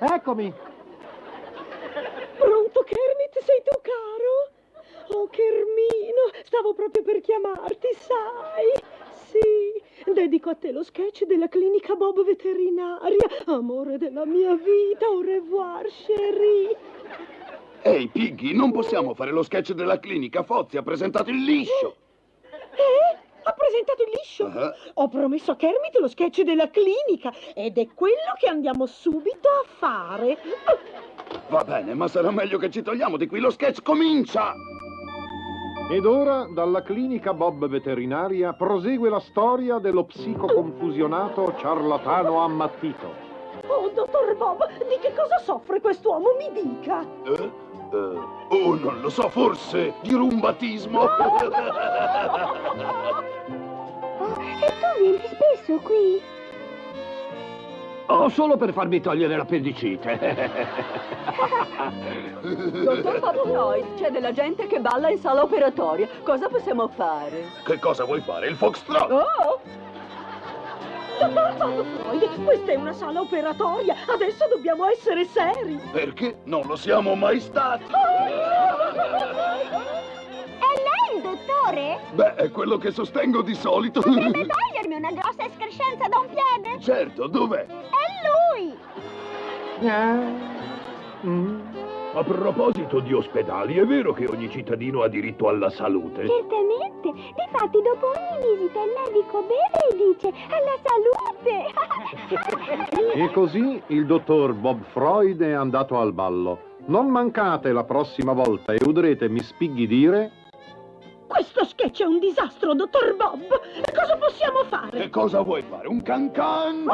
Eccomi. Pronto, Kermit? Sei tu, caro? Oh, Kermino, stavo proprio per chiamarti, sai? Sì, dedico a te lo sketch della clinica Bob veterinaria. Amore della mia vita, au revoir, chérie. Ehi, Piggy, non possiamo fare lo sketch della clinica. Fozzi ha presentato il liscio. Il liscio? Ah. Ho promesso a Kermit lo sketch della clinica ed è quello che andiamo subito a fare. Va bene, ma sarà meglio che ci togliamo di qui. Lo sketch comincia! Ed ora, dalla clinica Bob veterinaria, prosegue la storia dello psicoconfusionato ciarlatano ammattito. Oh, dottor Bob, di che cosa soffre quest'uomo? Mi dica. Eh? Eh, oh, non lo so, forse di rumbatismo. Oh, vieni spesso qui? Oh, solo per farmi togliere l'appendicite. Dottor Freud, c'è della gente che balla in sala operatoria. Cosa possiamo fare? che cosa vuoi fare? Il foxtrot? Oh! Dottor Freud, questa è una sala operatoria. Adesso dobbiamo essere seri. Perché non lo siamo mai stati? È Beh, è quello che sostengo di solito. Potrebbe togliermi una grossa escrescenza da un piede? certo, dov'è? È lui! A proposito di ospedali, è vero che ogni cittadino ha diritto alla salute? Certamente. Difatti, dopo ogni visita il medico beve e dice alla salute! E così il dottor Bob Freud è andato al ballo. Non mancate la prossima volta e udrete Miss Piggy dire... Questo sketch è un disastro, dottor Bob. E cosa possiamo fare? Che cosa vuoi fare? Un can can?